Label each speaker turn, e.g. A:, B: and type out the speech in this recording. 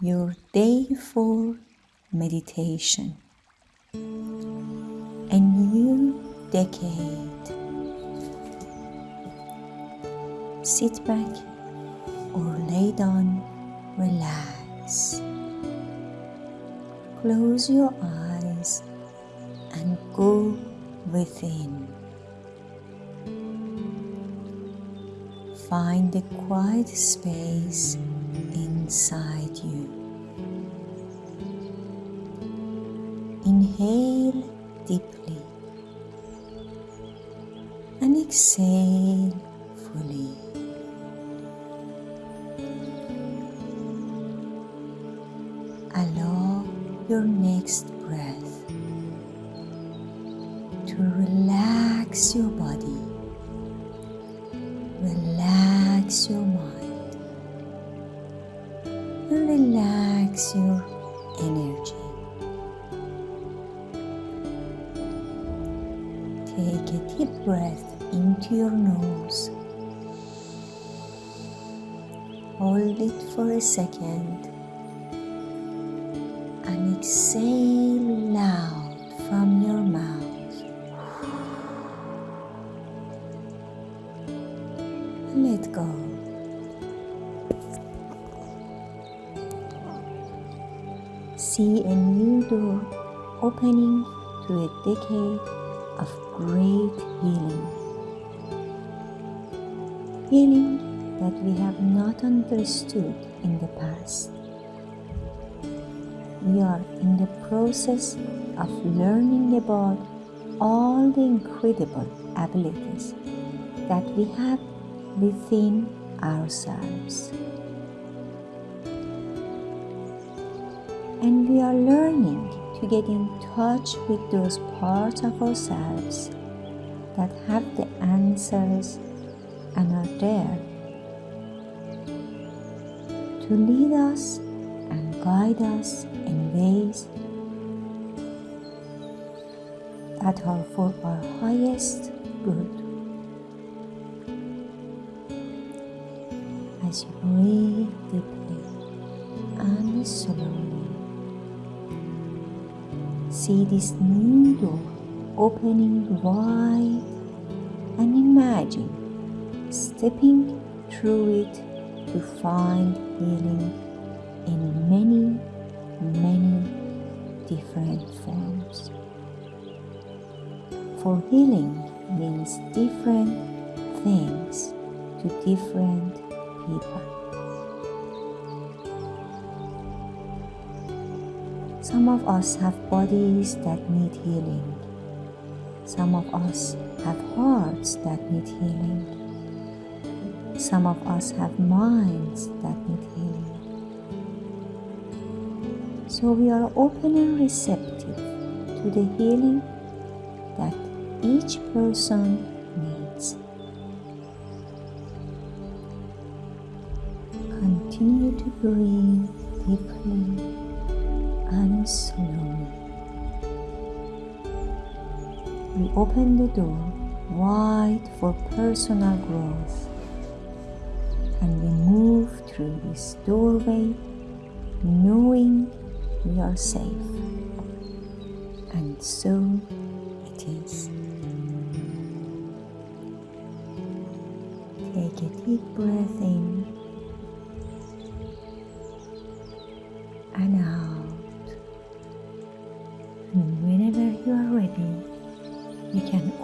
A: your day for meditation. A new decade. Sit back or lay down, relax. Close your eyes and go within. Find a quiet space inside you. Inhale deeply and exhale fully. Allow your next breath to relax your body, relax your relax your energy. Take a deep breath into your nose. Hold it for a second and exhale loud from your mouth. Let go. See a new door opening to a decade of great healing. Healing that we have not understood in the past. We are in the process of learning about all the incredible abilities that we have within ourselves. And we are learning to get in touch with those parts of ourselves that have the answers and are there to lead us and guide us in ways that are for our highest good. As you breathe deeply and slowly, see this new door opening wide and imagine stepping through it to find healing in many, many different forms. For healing means different things to different people. Some of us have bodies that need healing. Some of us have hearts that need healing. Some of us have minds that need healing. So we are open and receptive to the healing that each person needs. Continue to breathe deeply and slowly. We open the door wide for personal growth and we move through this doorway knowing we are safe. And so it is. Take a deep breath in you can